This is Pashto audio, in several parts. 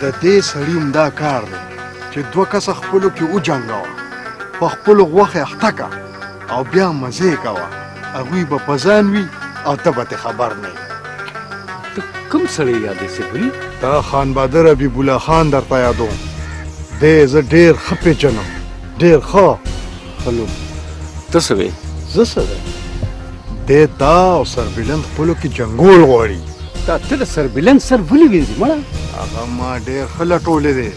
د دې سړي همدا کار دی چې دوه کسه خپلو کې وجنګوه په خپلو غوښې اخته که او بیا مزې کوه هغوی به په ځان وي او ته به ترې خبر نه یې ته کوم سړی یادې صفري دا خان بادر حبیب الله خان درته یادوم دی زه ډېر ښه پېژنم ډېر ښه خلو ته څه وې زه څه ده دی تا او سربیلند خپلو کې جنګول غواړي تا ته د سربیلند سر ولې وینځي مړه هغه ما ډېر ښه لټولی دی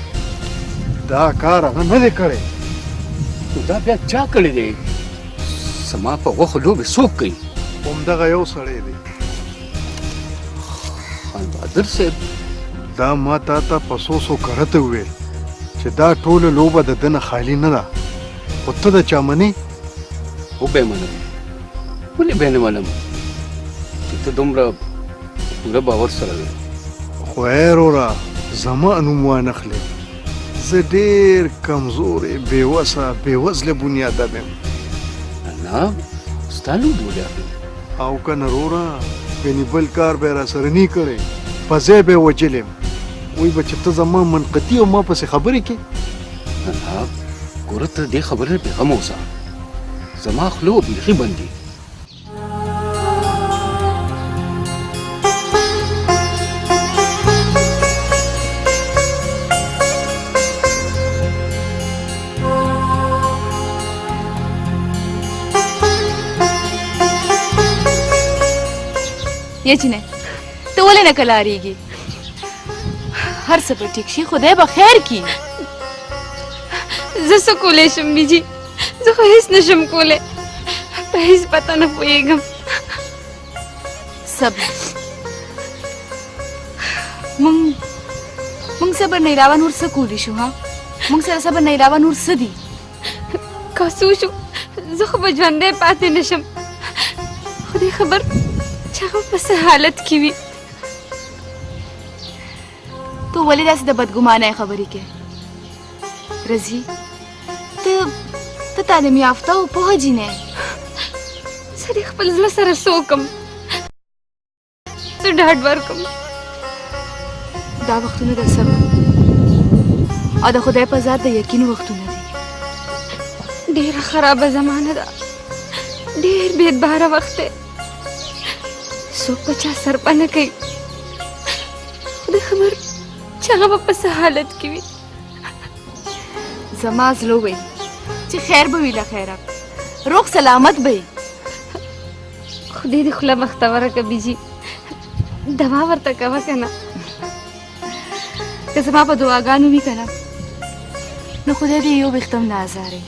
دا کار هغه نه دی کړی نو دا بیا چا کړی دی زما په غوښو لوبې څوک کوي همدغه یو سړی دی خان بهادر صاحب دا ما تا ته په څو څو کرته وویل چې دا ټوله لوبه د دنه خالی نه ده خو ته د چا منې وبه منم ولې به نه منم چې ته دومره پوره باور سره وې خو وروره زما نوم وانخلې زه ډېر کمزورې بېوسه بېوزله بنیاده یم نه ستا نوم ولې اخلم او کنه رورا یعنی بل کار به را سره نه کړي په ځای به وجلم وای به چې ته زما منقتی او ما پسې خبرې کې نه ګوره ته دې خبرې په غم اوسه زما خلو بیخي بندي یا جنې ته ولې نه کلاریږي هر څه به ټیک شي خدای به خیر کړي زه څه کولی شم بیجي زه خو هیڅ نشم کولی په هیڅ پته نه پوهېږم صبر مونږ مونږ صبر نه علاوه نور څه کولی شو ها مونږ سره صبر نه علاوه نور څه دي که څه وشو زه خو به ژوندی پاتې نه شم خدای خبر چې هغه په څه حالت کې وي ته ولې داسې د بدګمانۍ خبرې کوې رضی ته ته تعلیم یافته او پوه جینې زه دې خپل زړه سره سوکم زه ډاډ ورکم دا وختونه د صبر او د خدای په ذات د یقین وختونه دي ډېره خرابه زمانه ده ډېر بېدباره وخت دی څوک په چا سرپه نه کوي خدای خبر چې هغه به په څه حالت کې وي زما زړه وي چې خیر به وي له خیره روغ سلامت به وي خدای دې خوله بختوره که بیجي دوا ورته کوه که نه که زما په دعاګانو وي که نه نو خدای دې یو ویښته هم نه ازاروي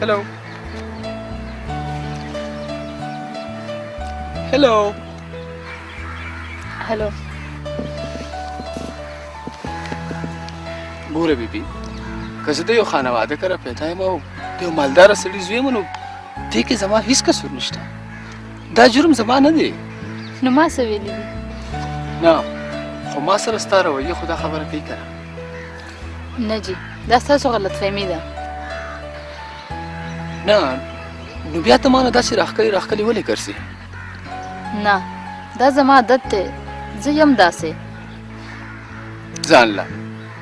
Hello. Hello. Hello. ګوره بیبي که زه د یو خانواده کره پیدا یم او د یو مالداره سړي زوی یم نو دې کې زما هیڅ قصور نشته دا جرم زما نه دی نو ما څه ویلي دي نه خو ما سره ستا رویه خو دا خبره کوي که نه جي دا ستاسو غلط فهمي ده نه نو بیا ته مانه داسې راښکلې راښکلې ولې ګرځې نه دا زما عادت دی زه یم داسې ځان له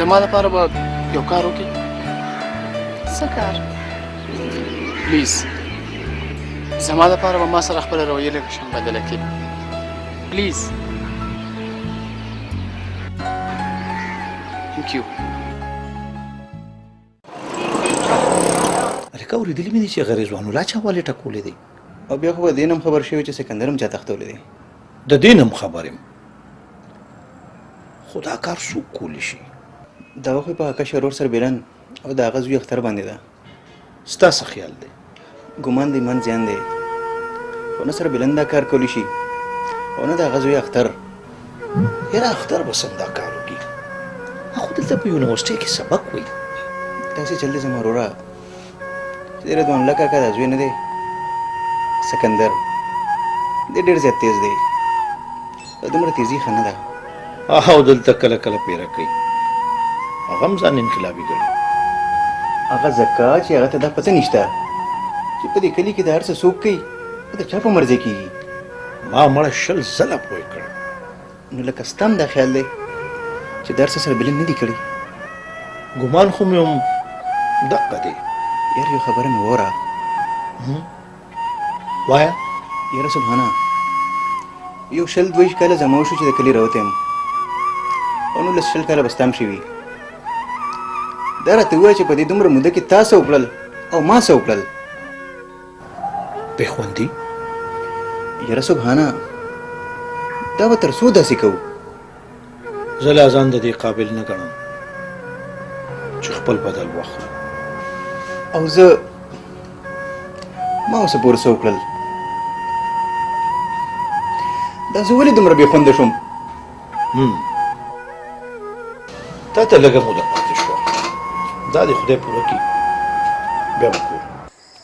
زما لپاره به یو کار وکړي څه کار پلیز زما لپاره به ما سره خپل رویه لږ شم بدله کړي پلیز ثانک یو رکه اوریدلی مې دي چې غریز وانو لا چا والي ټکولې دی او بیا خو دینم خبر شوی چې سکندرم چا تختولې دی د دینم خبرم خدا کار سو کولی شي دا خو په کشر ور سره بیرن او دا غزوی اختر باندې ده ستاسو خیال دی ګمان دی من زیان دی خو نه سره بلند دا کار کولی شي او نه د هغه زوی اختر یاره اختر به څنګه دا کار وکړي خو دلته په یونیورسټۍ کې سبق وایي داسې چل دی زما وروره چې د رضوان الله کاکا دا زوی نه دی سکندر دی ډېر زیات تیز دی دا دومره تیزی ښه نه ده او دلته کله کله پیره کوي هغه هم ځان انقلابي ګڼي هغه ځکه چې هغه ته دا پته نشته چې په دې کلي کې د هر څه څوک کوي او د چا په مرضې کېږي ما مړه شل ځله پوه کړ نو لکه ستا هم دا خیال دی چې د هر څه سره بلند نه دي کړي ګمان خو مې هم دقه دی یار یو خبره مې وره وایا یاره سبحانه یو شل دویش کاله زما وشو چې د کلي راوتی یم او نولس شل کاله به ستا هم شي وي دا راته ووایه چې په دې دومره موده کې تا څه وکړل او ما څه وکړل بې خوندي یاره سبحانه دا به تر څو داسې کوو زه لا ځان د دې قابل نه ګڼم چې خپل بدل واخلم او زه ما اوسه پورې څه وکړل دا زه ولې دومره بېخونده شوم تا ته لږه موده پاتې شوه دا دې خدای پوره کړي بیا به ګورو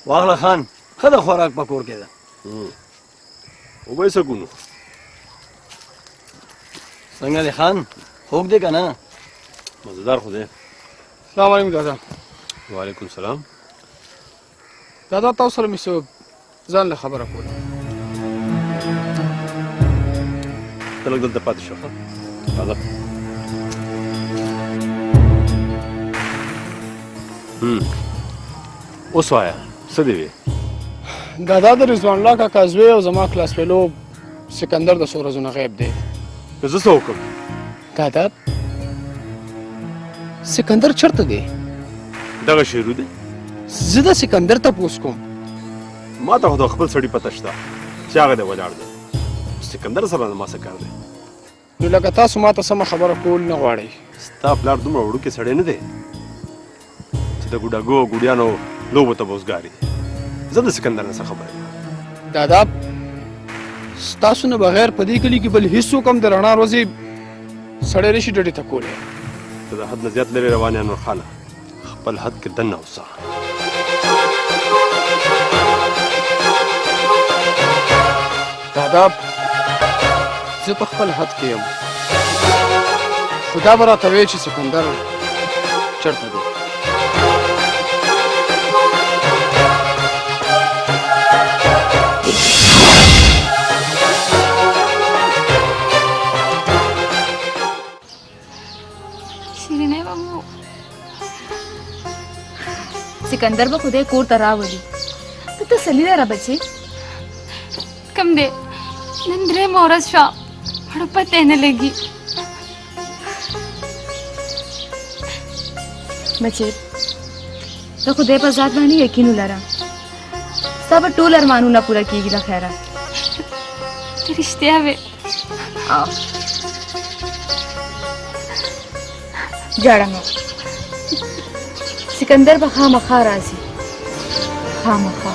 واغله خان ښه د خوراک په کور کې ده وبای سکونو څنګه دی خان خوږ دی که نه مزدار خو دی سلام علیکم دادا وعلیکم سلام دادا تاسو سره مې څه ځان له خبره کوله ته لږ دلته پاتې شو دادا هم اوس وایه څه دې وې دا دا د رضوان الله کاکا زوی او زما کلاس فیلو سکندر د څو ورځو نه غیب دی که زه څه وکړم دا دا سکندر چرته دی دغه شعر دی زه د سکندر ته پوس کوم ما ته خو د خپل سړي پته شته چې هغه دی ولاړ دی سکندر سره ما څه کار دی نو لکه تاسو ماته سمه خبره کول نه غواړئ ستا پلار دومره وړوکی سړی نه دی چې د ګوډاګو او ګوډیانو لوبو ته به وزګاري زه د سکندر نه څه خبره یم دادا ستاسو نه بغیر په دې کلي کې بل هیڅوک هم د رڼا ورځې سړی نشي ډډې ته کولی ته د حد نه زیات لرې روان یې نور خانه خپل حد کې دننه اوسه دا زه په خپل حد کې یم خو دا به راته وایې چې سکندر چېرته دی شیرینه به مو سکندر به خدای کور ته راولي ته تسلي لره بچې کم دی نن درېیمه ورځ شوه مړه پته نه لګي بچې ته خدای په ذات باندې یقین ولره ستا به ټول ارمانونه پوره کېږي له خیره ته رښتیا وې جاړه مه سکندر به خامخا راځي خامخا